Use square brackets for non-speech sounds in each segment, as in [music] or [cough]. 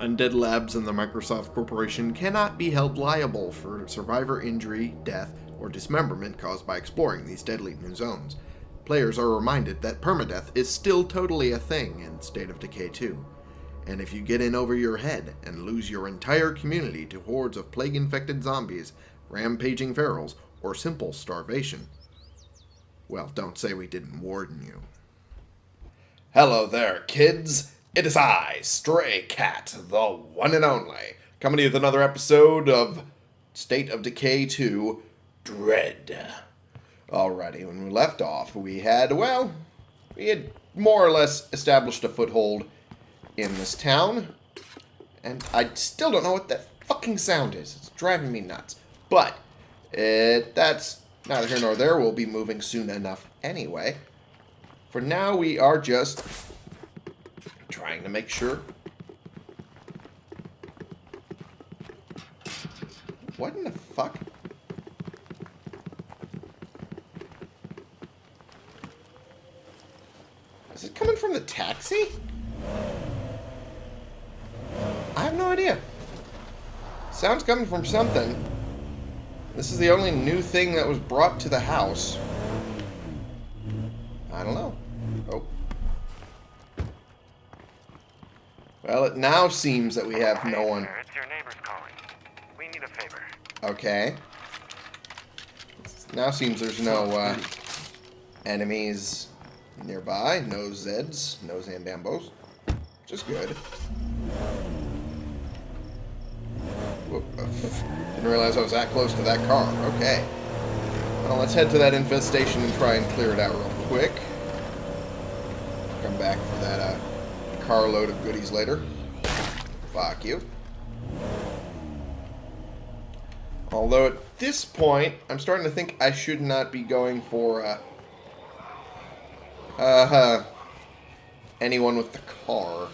Undead Labs and the Microsoft Corporation cannot be held liable for survivor injury, death, or dismemberment caused by exploring these deadly new zones. Players are reminded that permadeath is still totally a thing in State of Decay 2. And if you get in over your head and lose your entire community to hordes of plague-infected zombies, rampaging ferals, or simple starvation, well, don't say we didn't warn you. Hello there, kids. It is I, Stray Cat, the one and only, coming to you with another episode of State of Decay 2 Dread. Alrighty, when we left off, we had, well, we had more or less established a foothold in this town. And I still don't know what that fucking sound is. It's driving me nuts. But, it, that's neither here nor there. We'll be moving soon enough anyway. For now, we are just trying to make sure. What in the fuck? Is it coming from the taxi? I have no idea. Sounds coming from something. This is the only new thing that was brought to the house. It now seems that we have no one. It's your neighbors calling. We need a favor. Okay. Now seems there's no uh, enemies nearby. No Zeds. No Zandambos. Which is good. Whoop. Didn't realize I was that close to that car. Okay. Well, let's head to that infestation and try and clear it out real quick. Come back for that uh, carload of goodies later. Fuck you. Although at this point, I'm starting to think I should not be going for uh, uh, anyone with the car.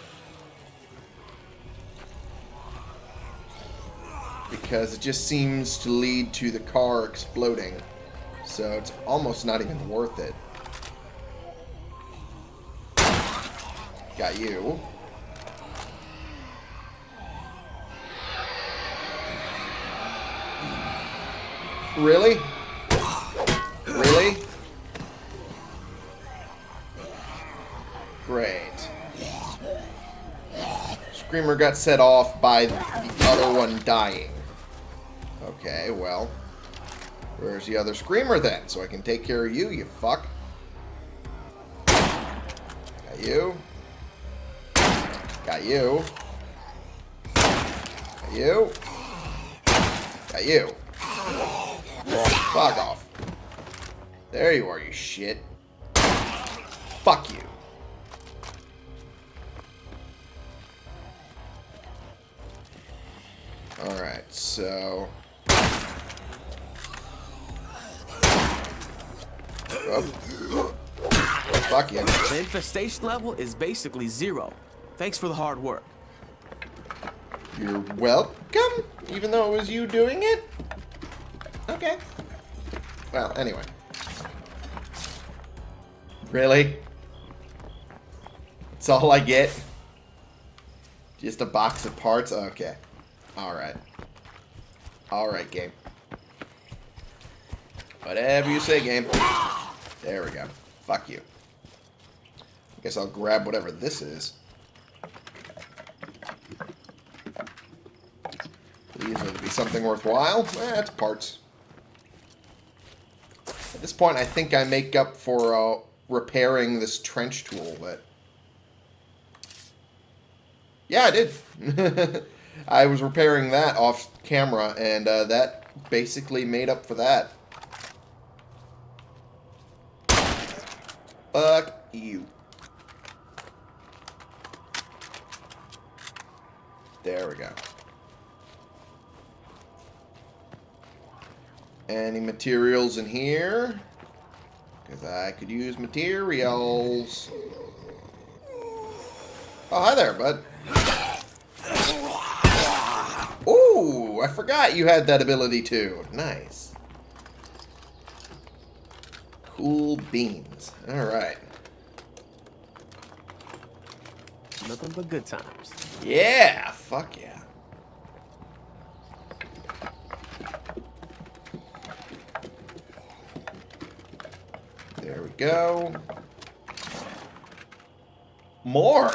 Because it just seems to lead to the car exploding. So it's almost not even worth it. Got you. Really? Really? Great. Screamer got set off by the other one dying. Okay, well. Where's the other Screamer then? So I can take care of you, you fuck. Got you. Got you. Got you. Got you. Fuck off. There you are, you shit. Fuck you. Alright, so... Oh. Fuck you. The infestation level is basically zero. Thanks for the hard work. You're welcome, even though it was you doing it? Okay. Well, anyway. Really? That's all I get? Just a box of parts? Okay. Alright. Alright, game. Whatever you say, game. There we go. Fuck you. I guess I'll grab whatever this is. These would be something worthwhile. Eh, it's parts. At this point, I think I make up for uh, repairing this trench tool, but... Yeah, I did. [laughs] I was repairing that off camera, and uh, that basically made up for that. Fuck you. There we go. Any materials in here? Because I could use materials. Oh, hi there, bud. Ooh, I forgot you had that ability too. Nice. Cool beans. Alright. Nothing but good times. Yeah, fuck yeah. There we go. More!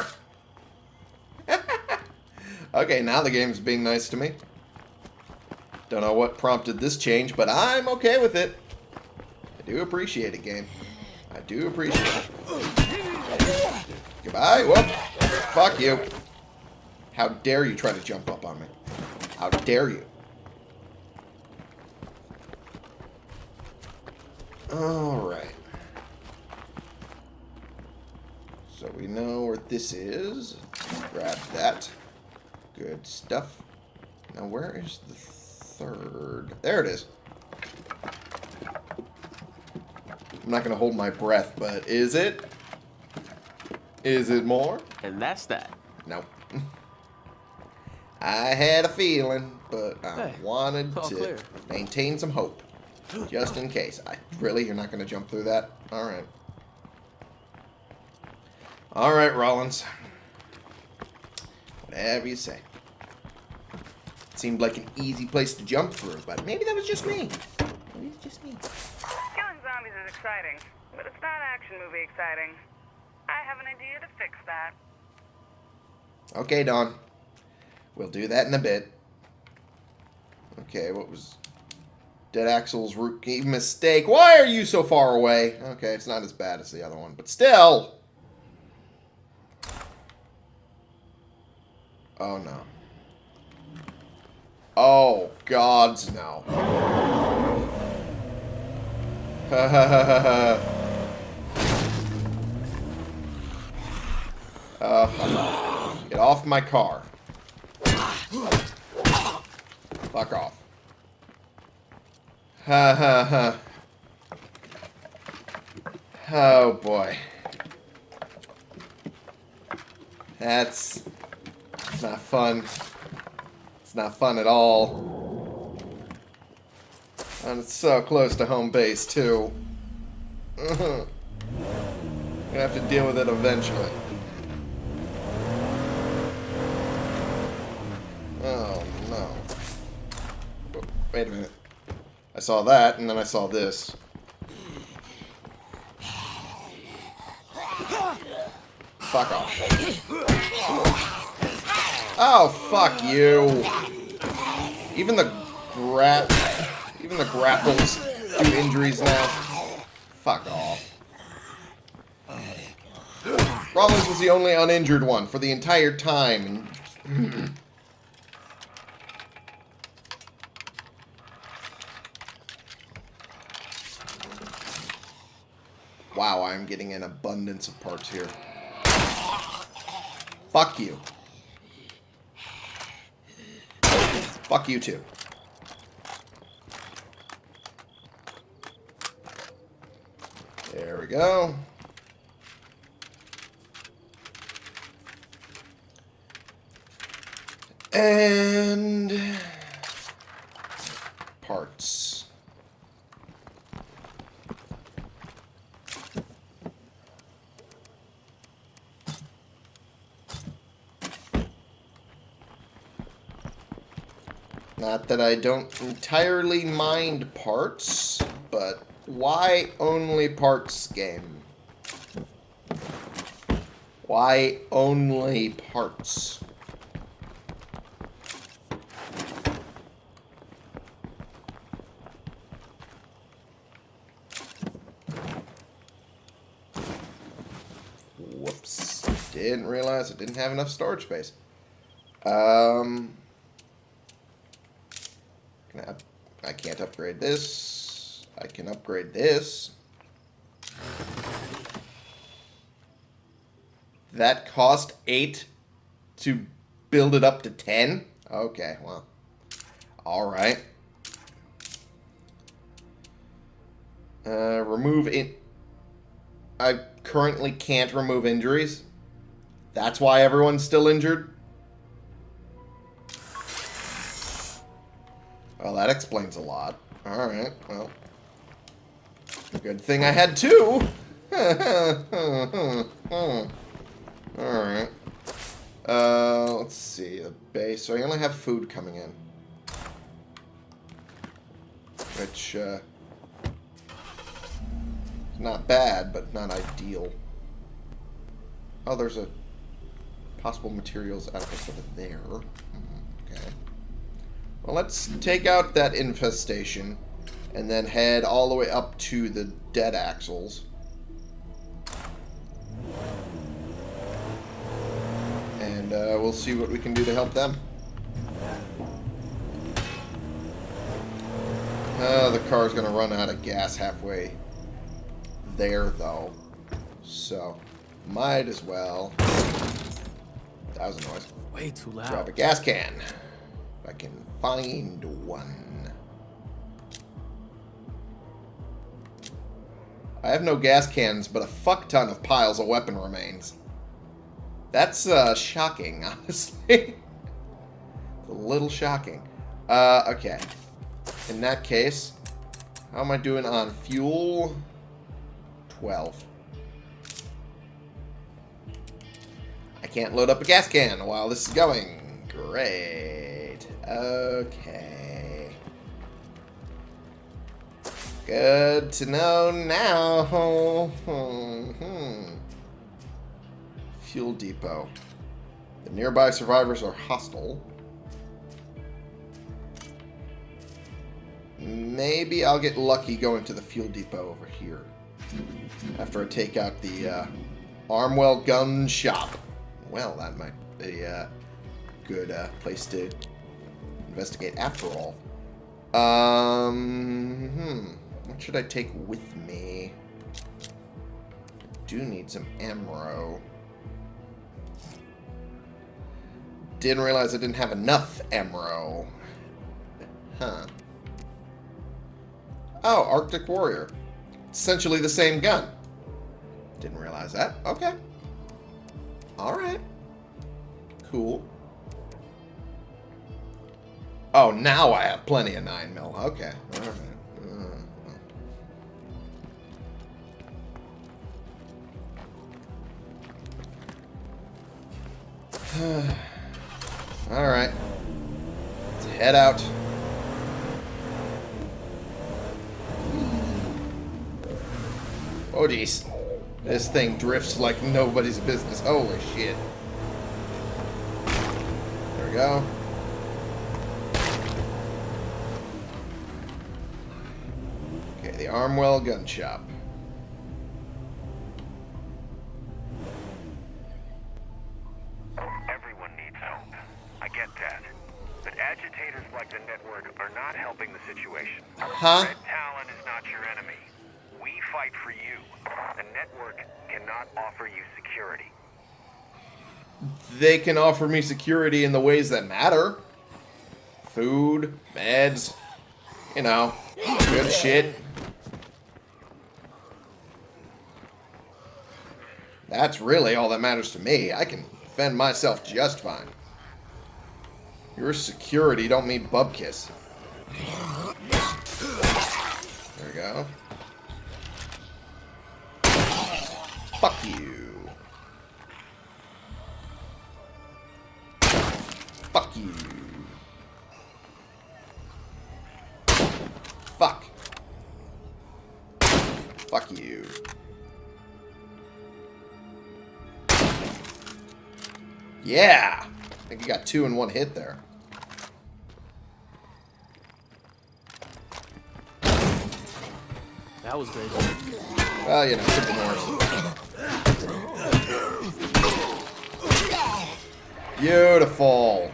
[laughs] okay, now the game's being nice to me. Don't know what prompted this change, but I'm okay with it. I do appreciate it, game. I do appreciate it. Goodbye. Whoop. Fuck you. How dare you try to jump up on me? How dare you? Alright. So we know where this is. Grab that. Good stuff. Now where is the third? There it is. I'm not going to hold my breath, but is it? Is it more? And that's that. Nope. [laughs] I had a feeling, but I Hey, wanted to clear. maintain some hope. Just in case. I Really? You're not going to jump through that? Alright. Alright, Rollins. Whatever you say. It Seemed like an easy place to jump through, but maybe that was just me. Maybe it's just me. Killing zombies is exciting, but it's not action movie exciting. I have an idea to fix that. Okay, Don. We'll do that in a bit. Okay, what was... Dead Axel's rookie mistake. Why are you so far away? Okay, it's not as bad as the other one, but still! Oh, no. Oh, gods, no. [laughs] Uh. Get off my car. Fuck off. Ha ha ha. Oh boy. That's it's not fun. It's not fun at all. And it's so close to home base too. [laughs] Gonna have to deal with it eventually. Oh, no. Wait a minute. I saw that, and then I saw this. Fuck off. Oh, fuck you. Even the gra- Even the grapples do injuries now. Fuck off. Rollins was the only uninjured one for the entire time. Wow, I'm getting an abundance of parts here. Fuck you. Fuck you too. There we go. And parts. Not that I don't entirely mind parts, but why only parts game? Why only parts? Whoops. Didn't realize I didn't have enough storage space. Um... Can I, up- I can't upgrade this. I can upgrade this. That cost 8 to build it up to 10? Okay, well. Alright. Uh, remove it. I currently can't remove injuries. That's why everyone's still injured. Well, that explains a lot. Alright, well. Good thing I had two. [laughs] Alright. Uh, let's see. The base. So I only have food coming in. Which, uh... Not bad, but not ideal. Oh, there's a possible materials outpost over there. Mhm, Okay. Well, let's take out that infestation and then head all the way up to the dead axles. And uh, we'll see what we can do to help them. Uh, the car's going to run out of gas halfway there, though. So, might as well. That was a noise. Way too loud. Grab a gas can. If I can find one. I have no gas cans, but a fuck ton of piles of weapon remains. That's uh, shocking, [laughs] honestly. a little shocking. Uh, okay. In that case, how am I doing on fuel? 12. I can't load up a gas can while this is going. Great. Okay. Good to know now. Hmm. Fuel depot. The nearby survivors are hostile. Maybe I'll get lucky going to the fuel depot over here. After I take out the uh, Armwell Gun Shop. Well, that might be a good uh, place to investigate after all. Um, hmm. What should I take with me? I do need some ammo. Didn't realize I didn't have enough ammo. Huh. Oh, Arctic Warrior. Essentially the same gun. Didn't realize that. Okay. Alright. Cool. Oh, now I have plenty of 9 mil. Okay. Alright. Uh, Alright. Let's head out. Oh, jeez. This thing drifts like nobody's business. Holy shit. There we go. Armwell Gun Shop. Everyone needs help. I get that. But agitators like the network are not helping the situation. Huh? Red Talon is not your enemy. We fight for you. The network cannot offer you security. They can offer me security in the ways that matter. Food, meds, you know, good shit. That's really all that matters to me. I can defend myself just fine. Your security don't mean bubkiss. There we go. Fuck you. Yeah! I think you got two in one hit there. That was great. Well, you know, simple Norris. Beautiful.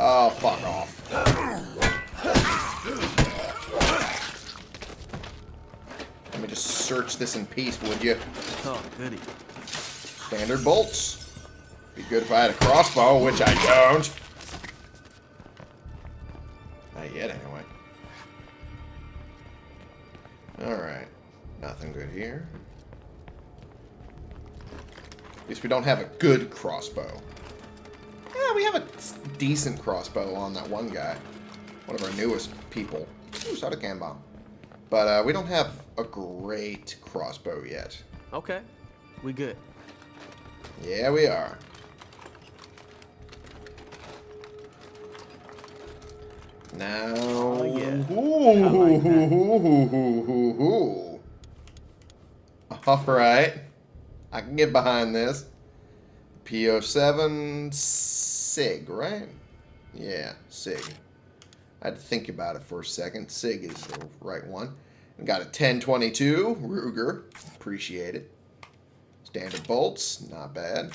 Oh, fuck off. Let me just search this in peace, would you? Oh, goody. Standard bolts. Be good if I had a crossbow, which I don't. Not yet, anyway. Alright. Nothing good here. At least we don't have a good crossbow. Yeah, we have a decent crossbow on that one guy. One of our newest people. Ooh, shot a can bomb. But uh, we don't have a great crossbow yet. Okay. We good. Yeah, we are. Now. Oh, yeah. Ooh, [laughs] All right. I can get behind this. PO7 SIG, right? Yeah, SIG. I had to think about it for a second. SIG is the right one. Got a 1022 Ruger. Appreciate it. Standard bolts, not bad.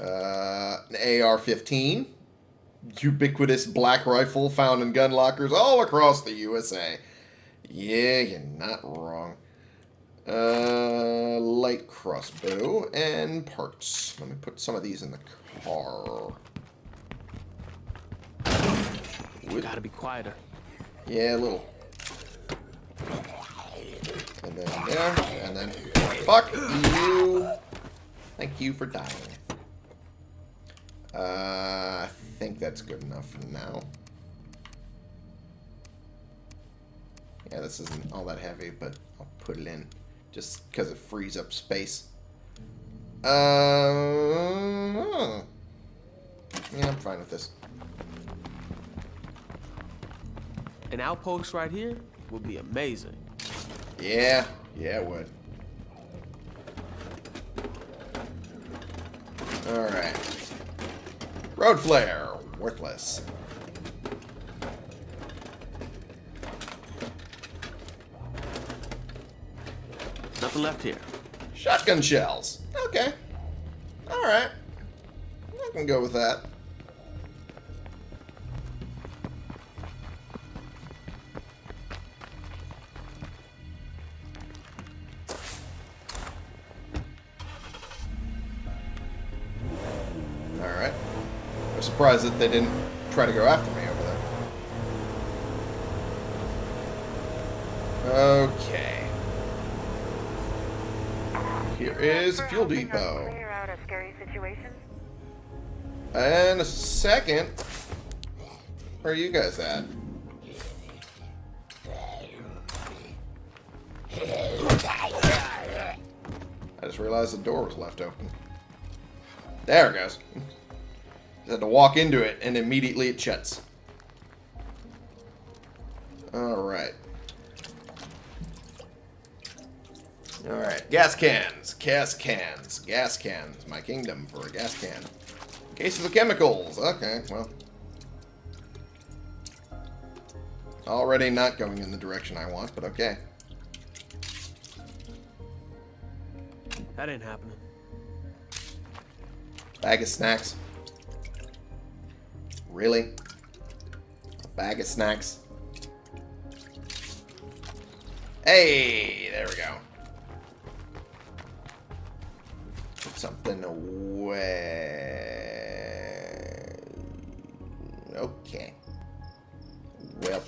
Uh, an AR-15. Ubiquitous black rifle found in gun lockers all across the USA. Yeah, you're not wrong. Uh, light crossbow and parts. Let me put some of these in the car. You gotta be quieter. Yeah, a little. And then there, and then fuck you. Thank you for dying. Uh, I think that's good enough for now. Yeah, this isn't all that heavy, but I'll put it in just because it frees up space. Uh, yeah, I'm fine with this. An outpost right here would be amazing. Yeah, yeah, it would. Alright. Road flare, worthless. Nothing left here. Shotgun shells. Okay. Alright. I can go with that. Surprised that they didn't try to go after me over there. Okay. Here is a fuel depot. Clear out a scary situation. And a second. Where are you guys at? I just realized the door was left open. There it goes. Just had to walk into it and immediately it shuts. Alright. Alright, gas cans, gas cans, gas cans. My kingdom for a gas can. Case of the chemicals. Okay, well. Already not going in the direction I want, but okay. That ain't happening. Bag of snacks. Really? A bag of snacks? Hey, there we go. Put something away. Okay. Well.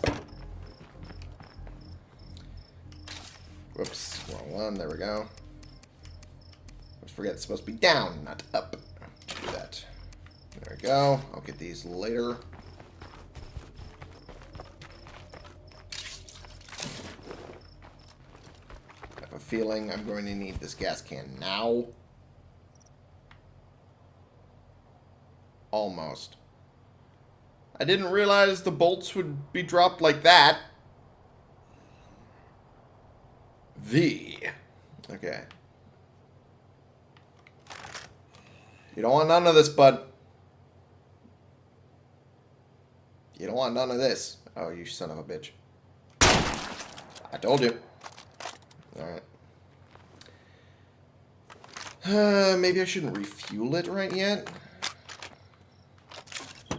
Whoops, wrong one. There we go. Let's forget it's supposed to be down, not up. We go. I'll get these later. I have a feeling I'm going to need this gas can now. Almost. I didn't realize the bolts would be dropped like that. V. Okay. You don't want none of this, bud. You don't want none of this. Oh, you son of a bitch. I told you. Alright. Uh, maybe I shouldn't refuel it right yet. I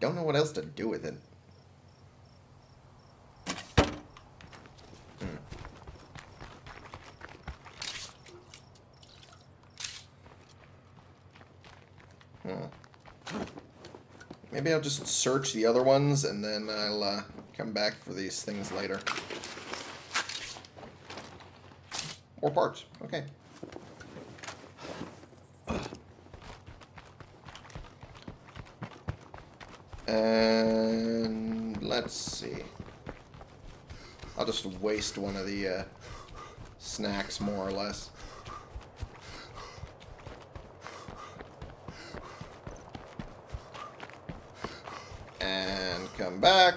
don't know what else to do with it. Maybe I'll just search the other ones and then I'll uh, come back for these things later. More parts. Okay. And let's see. I'll just waste one of the uh, snacks more or less. Come back.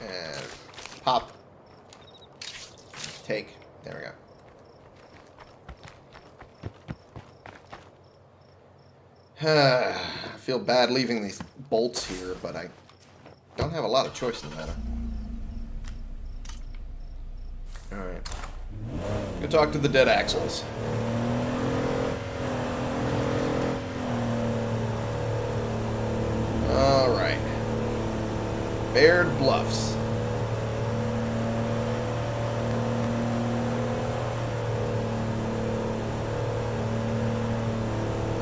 And pop. Take. There we go. [sighs] I feel bad leaving these bolts here, but I don't have a lot of choice in the matter. Alright. Go talk to the dead axles. Alright. Baird Bluffs.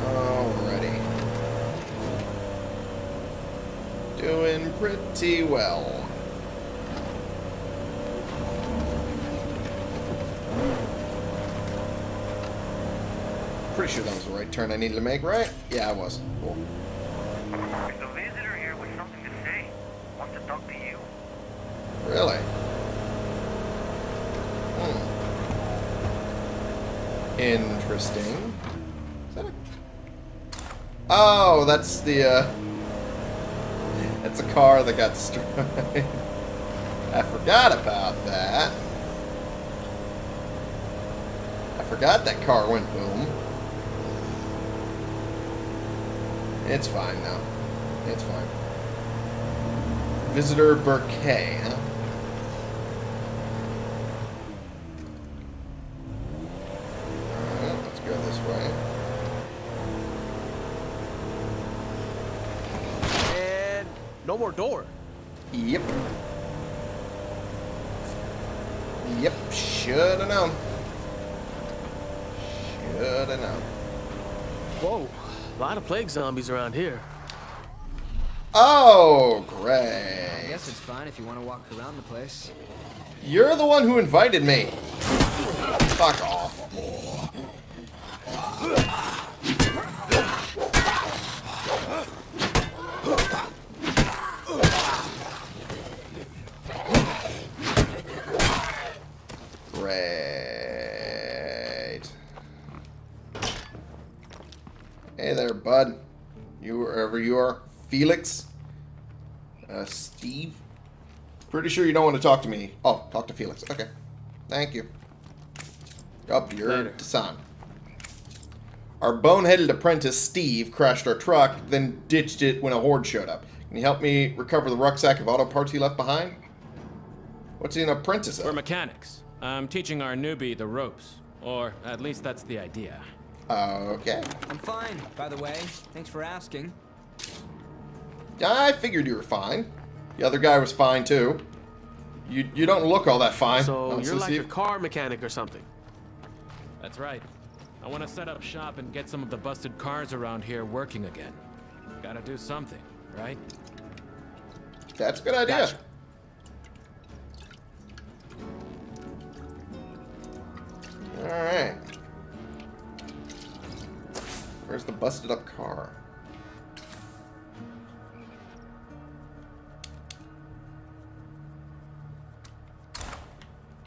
Alrighty. Doing pretty well. Pretty sure that was the right turn I needed to make, right? Yeah, I was. Cool. There's a visitor here with something to say. Wants to talk to you. Really? Hmm. Interesting. That. Oh, that's the, uh... That's a car that got destroyed. [laughs] I forgot about that. I forgot that car went boom. It's fine now. It's fine. Visitor Burkay, huh? Alright, let's go this way. And no more door. Yep. Yep, shoulda known. Shoulda known. Whoa, a lot of plague zombies around here. Oh, great. I great. guess it's fine if you want to walk around the place. You're the one who invited me. Fuck off. Great. Hey there, bud. You wherever you are. Felix? Uh, Steve? Pretty sure you don't want to talk to me. Oh, talk to Felix. Okay. Thank you. Up, you're Later. Tassan. Our boneheaded apprentice, Steve, crashed our truck, then ditched it when a horde showed up. Can you help me recover the rucksack of auto parts he left behind? What's he an apprentice of? We're mechanics. I'm teaching our newbie the ropes. Or at least that's the idea. Okay. I'm fine, by the way. Thanks for asking. I figured you were fine. The other guy was fine, too. You you don't look all that fine. So honestly, you're like a car mechanic or something. That's right. I want to set up shop and get some of the busted cars around here working again. Gotta do something, right? That's a good idea. Gotcha. Alright. Where's the busted up car?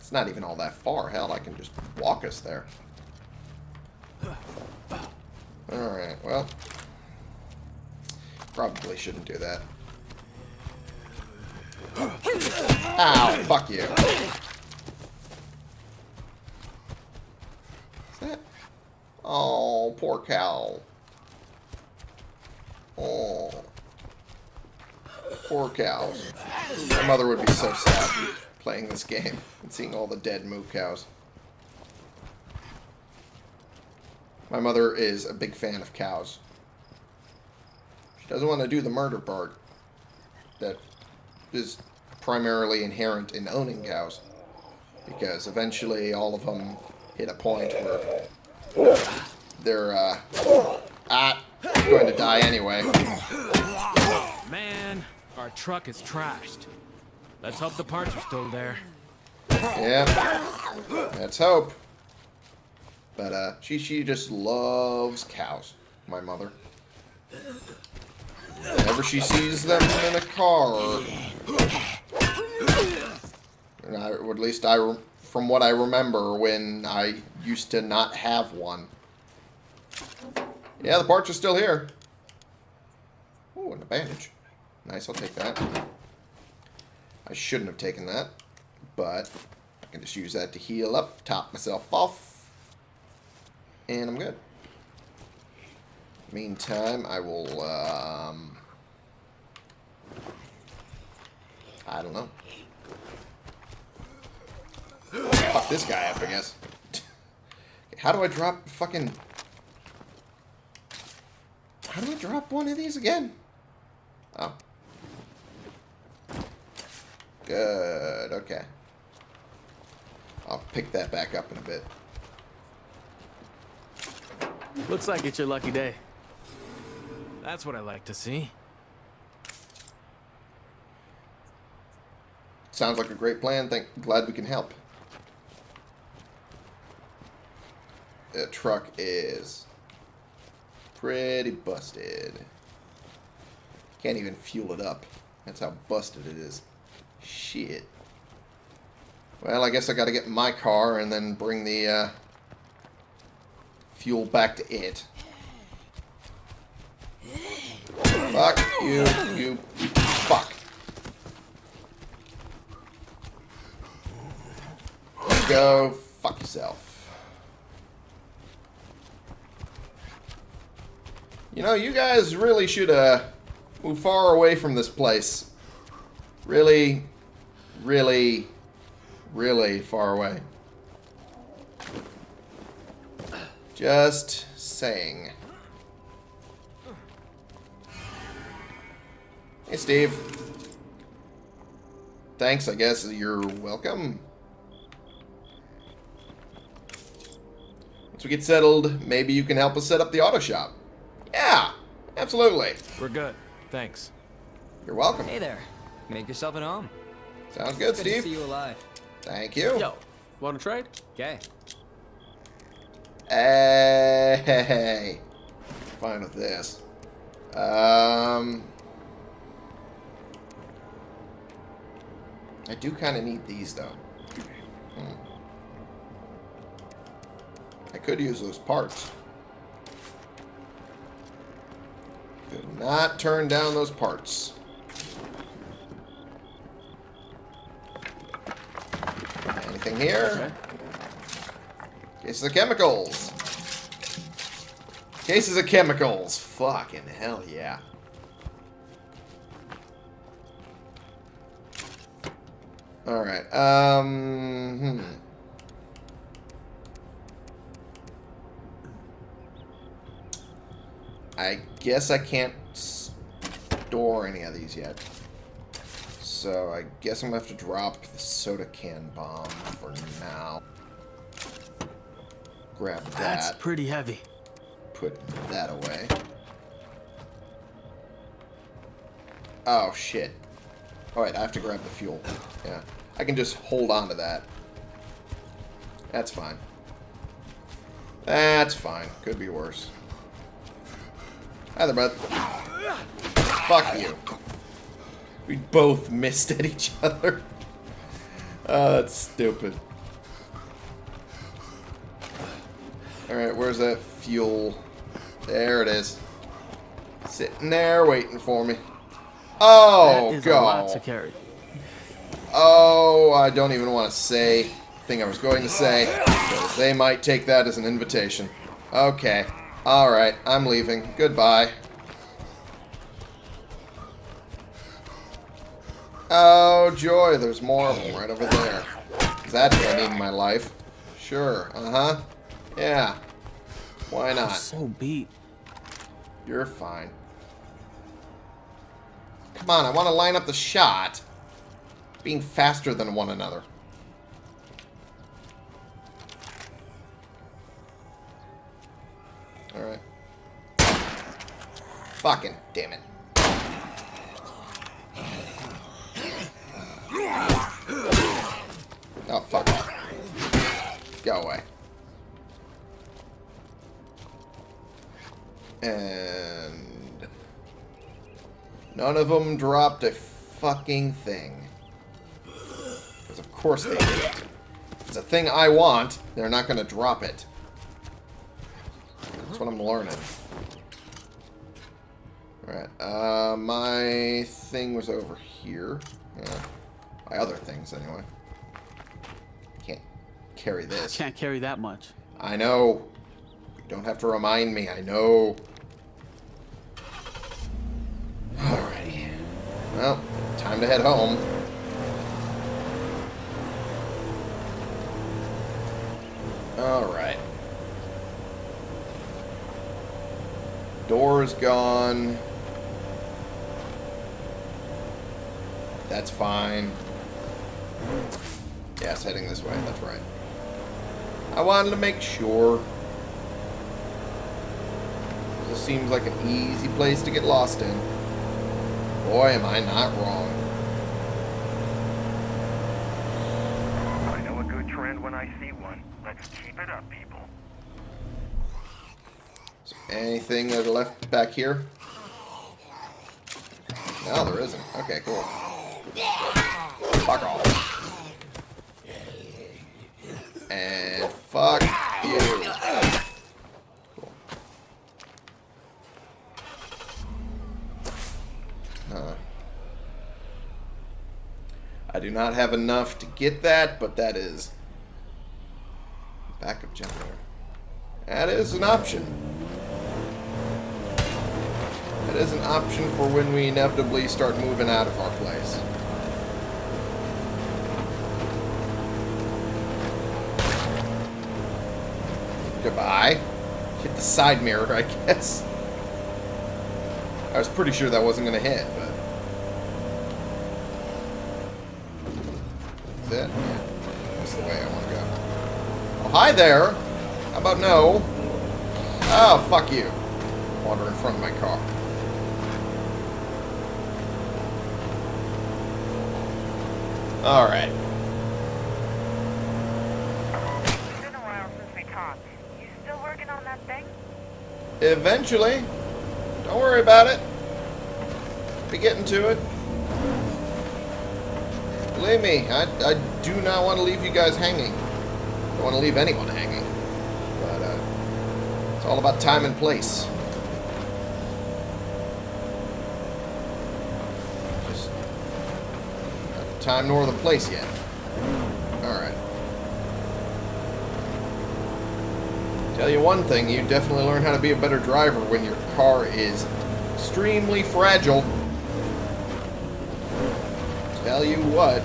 It's not even all that far. Hell, I can just walk us there. Alright, well. Probably shouldn't do that. Ow, fuck you. Is that? Oh, poor cow. Oh. Poor cows. My mother would be so sad playing this game and seeing all the dead moo cows. My mother is a big fan of cows. She doesn't want to do the murder part that is primarily inherent in owning cows. Because eventually all of them hit a point where they're uh, ah, going to die anyway. Man, our truck is trashed. Let's hope the parts are still there. Yep. Let's hope. But uh, she she just loves cows. My mother. Whenever she sees them in a car, or at least I, from what I remember, when I used to not have one. Yeah, the parts are still here. Ooh, and a bandage. Nice, I'll take that. I shouldn't have taken that, but I can just use that to heal up, top myself off, and I'm good. Meantime, I will, um... I don't know. Fuck this guy up, I guess. [laughs] How do I drop fucking... How do I drop one of these again? Oh. Good, okay. I'll pick that back up in a bit. Looks like it's your lucky day. That's what I like to see. Sounds like a great plan. Thank, glad we can help. The truck is pretty busted. Can't even fuel it up. That's how busted it is. Shit. Well, I guess I gotta get my car and then bring the uh, fuel back to it. Fuck you, you fuck. Go fuck yourself. You know, you guys really should uh, move far away from this place. Really, really, really far away. Just saying. Hey, Steve. Thanks, I guess. You're welcome. Once we get settled, maybe you can help us set up the auto shop. Yeah, absolutely. We're good. Thanks. You're welcome. Hey there. Make yourself at home. Sounds good, Good to see you alive. Thank you. Yo, wanna trade? Okay. Hey, fine with this. Um, I do kind of need these though. Hmm. I could use those parts. Could not turn down those parts. Anything here? Cases of chemicals. Cases of chemicals. Fucking hell yeah. Alright, um... Hmm. I guess I can't store any of these yet. So I guess I'm gonna have to drop the soda can bomb for now. Grab that. That's pretty heavy. Put that away. Oh, shit. Alright, I have to grab the fuel. Yeah. I can just hold on to that. That's fine. That's fine. Could be worse. Hi there, bud. Fuck you. We both missed at each other. Oh, [laughs] that's stupid. Alright, where's that fuel? There it is. Sitting there waiting for me. Oh, that is a lot to carry. Oh, I don't even want to say thing I was going to say. They might take that as an invitation. Okay. Alright, I'm leaving. Goodbye. Oh, joy, there's more of them right over there. That's what I need in my life. Sure, uh-huh. Yeah. Why I'm not? so beat. You're fine. Come on, I want to line up the shot. Being faster than one another. Alright. Fucking damn it. Oh, fuck. Go away. And none of them dropped a fucking thing. Because of course they did. It's a thing I want, they're not going to drop it. That's what I'm learning. Alright, uh, my thing was over here. Yeah. My other things, anyway. Can't carry [laughs] this. Can't carry that much. I know. You don't have to remind me. I know. Alrighty. Well, time to head home. Alright. Door's gone. That's fine. Yeah, it's heading this way. That's right. I wanted to make sure. This seems like an easy place to get lost in. Boy, am I not wrong. I know a good trend when I see one. Let's keep it up, people. Is there anything that are left back here? No, there isn't. Okay, cool. Fuck off. And fuck you. Cool. Huh. I do not have enough to get that, but that is backup generator. That is an option. That is an option for when we inevitably start moving out of our place. Goodbye. Hit the side mirror, I guess. I was pretty sure that wasn't going to hit, but... Is? Yeah. That's the way I want to go. Oh, hi there! How about no? Oh, fuck you. Water in front of my car. Alright. It's been a while since we talked. You still working on that thing? Eventually. Don't worry about it. Be getting to it. Believe me, I, I do not want to leave you guys hanging. I Don't want to leave anyone hanging. But, uh, it's all about time and place. Just not the time nor the place yet. Alright. Tell you one thing, you definitely learn how to be a better driver when your car is extremely fragile. Tell you what.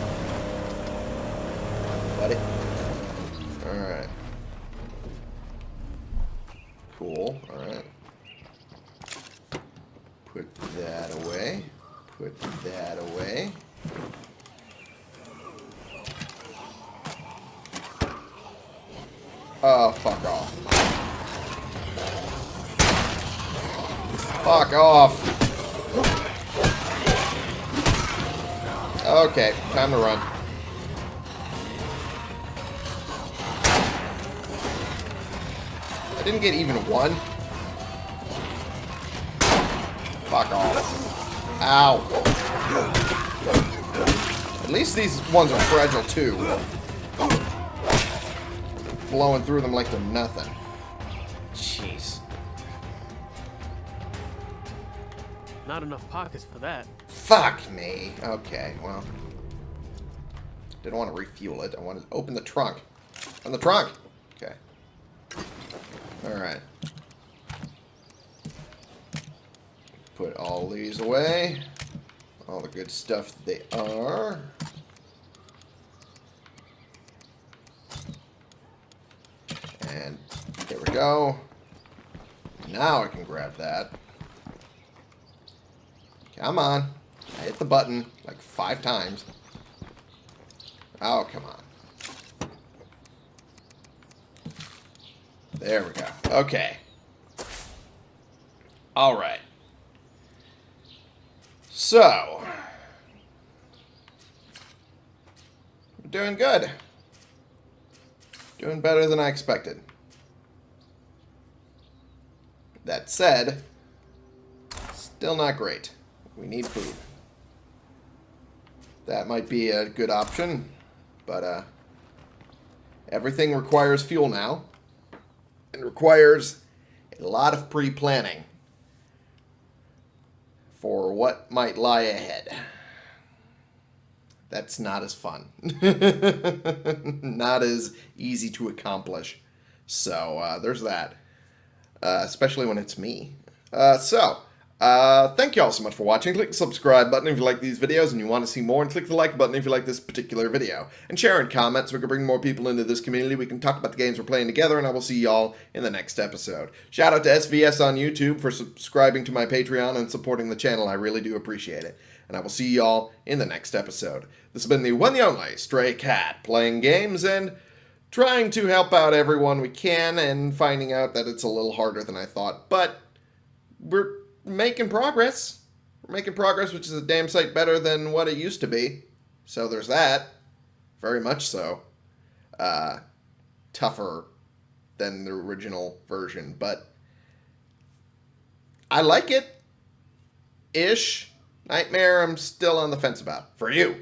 Ones are fragile too. Blowing through them like they're nothing. Jeez. Not enough pockets for that. Fuck me. Okay, well. Didn't want to refuel it. I wanted to open the trunk. On the trunk! Okay. Alright. Put all these away. All the good stuff they are. And there we go. Now I can grab that. Come on. I hit the button like five times. Oh, come on. There we go. Okay. Alright. So. We're doing good. Doing better than I expected. That said, still not great. We need food. That might be a good option, but uh, everything requires fuel now. And requires a lot of pre-planning for what might lie ahead. That's not as fun. [laughs] not as easy to accomplish. So uh, there's that. Uh, especially when it's me. Uh, so, uh, thank you all so much for watching. Click the subscribe button if you like these videos and you want to see more, and click the like button if you like this particular video. And share and comment so we can bring more people into this community. We can talk about the games we're playing together, and I will see y'all in the next episode. Shout out to SVS on YouTube for subscribing to my Patreon and supporting the channel. I really do appreciate it. And I will see y'all in the next episode. This has been the one the only Stray Cat, playing games and trying to help out everyone we can and finding out that it's a little harder than I thought. But we're making progress. We're making progress, which is a damn sight better than what it used to be. So there's that. Very much so. Uh, tougher than the original version, but I like it. Ish. Nightmare, I'm still on the fence about. For you.